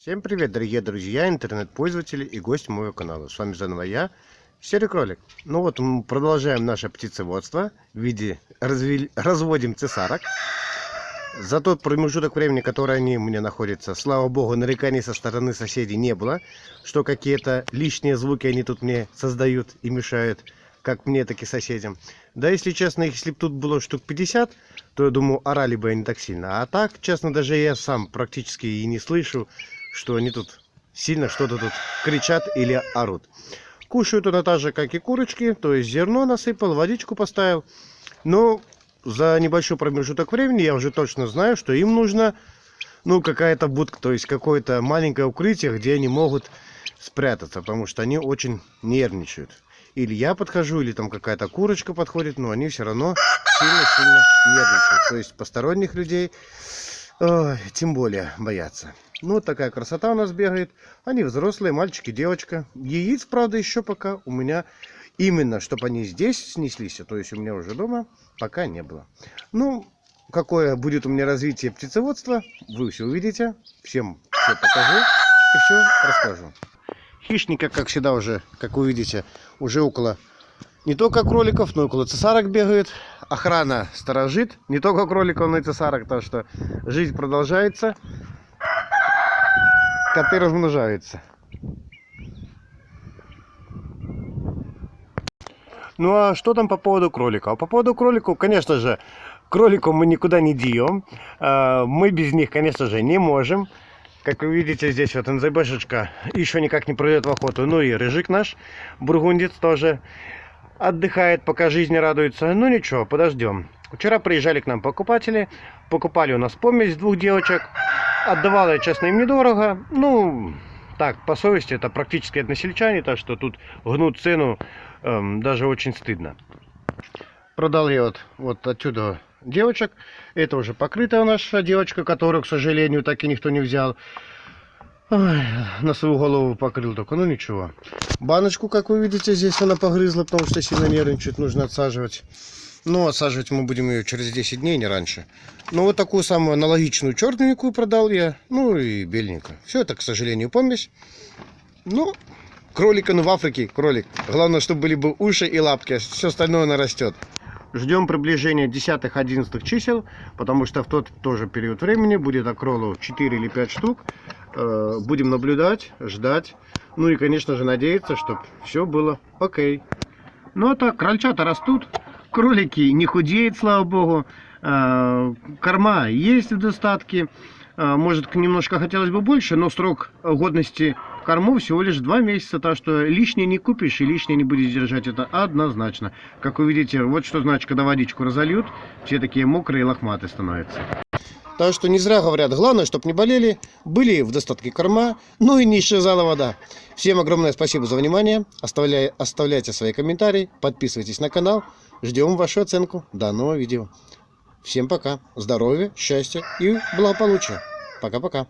Всем привет, дорогие друзья, интернет-пользователи и гости моего канала. С вами заново я, Серый Кролик. Ну вот, мы продолжаем наше птицеводство в виде развели... разводим цесарок. За тот промежуток времени, который они у меня находятся, слава богу, нареканий со стороны соседей не было, что какие-то лишние звуки они тут мне создают и мешают, как мне, так и соседям. Да, если честно, если бы тут было штук 50, то, я думаю, орали бы они так сильно. А так, честно, даже я сам практически и не слышу, что они тут сильно что-то тут кричат или орут. Кушают она так же, как и курочки, то есть зерно насыпал, водичку поставил. Но за небольшой промежуток времени я уже точно знаю, что им нужно ну какая-то будка, то есть какое-то маленькое укрытие, где они могут спрятаться, потому что они очень нервничают. Или я подхожу, или там какая-то курочка подходит, но они все равно сильно-сильно нервничают. То есть посторонних людей ой, тем более боятся. Ну, вот такая красота у нас бегает. Они взрослые, мальчики, девочка. Яиц, правда, еще пока у меня именно, чтобы они здесь снеслись, то есть у меня уже дома, пока не было. Ну, какое будет у меня развитие птицеводства, вы все увидите. Всем все покажу и все расскажу. Хищника, как всегда, уже, как вы видите, уже около не только кроликов, но и около цесарок бегает. Охрана сторожит, не только кроликов, но и цесарок, так что жизнь продолжается коты размножаются. Ну а что там по поводу кроликов? По поводу кроликов, конечно же, кроликов мы никуда не деем. А, мы без них, конечно же, не можем. Как вы видите, здесь вот НЗБшечка еще никак не пройдет в охоту. Ну и рыжик наш, бургундец тоже отдыхает, пока жизнь радуется. Ну ничего, подождем. Вчера приезжали к нам покупатели, покупали у нас помесь двух девочек. Отдавала я, честно, им недорого. Ну, так, по совести, это практически односельчане, так что тут гнут цену эм, даже очень стыдно. Продал я вот, вот отсюда девочек. Это уже покрытая наша девочка, которую, к сожалению, так и никто не взял. Ой, на свою голову покрыл только, ну ничего. Баночку, как вы видите, здесь она погрызла, потому что сильно нервничает, нужно отсаживать. Но отсаживать мы будем ее через 10 дней, не раньше. Но вот такую самую аналогичную черненькую продал я. Ну и беленькую. Все это, к сожалению, помесь. Ну, кролика, ну в Африке кролик. Главное, чтобы были бы уши и лапки. Все остальное нарастет. Ждем приближения 10-11 чисел, потому что в тот тоже период времени будет окролу 4 или 5 штук. Э, будем наблюдать, ждать. Ну и, конечно же, надеяться, чтобы все было окей. Ну а так, крольчата растут кролики не худеют, слава богу. А, корма есть в достатке. А, может, немножко хотелось бы больше, но срок годности кормов всего лишь 2 месяца, так что лишнее не купишь и лишнее не будешь держать, это однозначно. Как вы видите, вот что значит, когда водичку разольют, все такие мокрые и лохматые становятся. Так что не зря говорят, главное, чтобы не болели, были в достатке корма, ну и не исчезала вода. Всем огромное спасибо за внимание, Оставляй, оставляйте свои комментарии, подписывайтесь на канал, ждем вашу оценку данного видео. Всем пока, здоровья, счастья и благополучия. Пока-пока.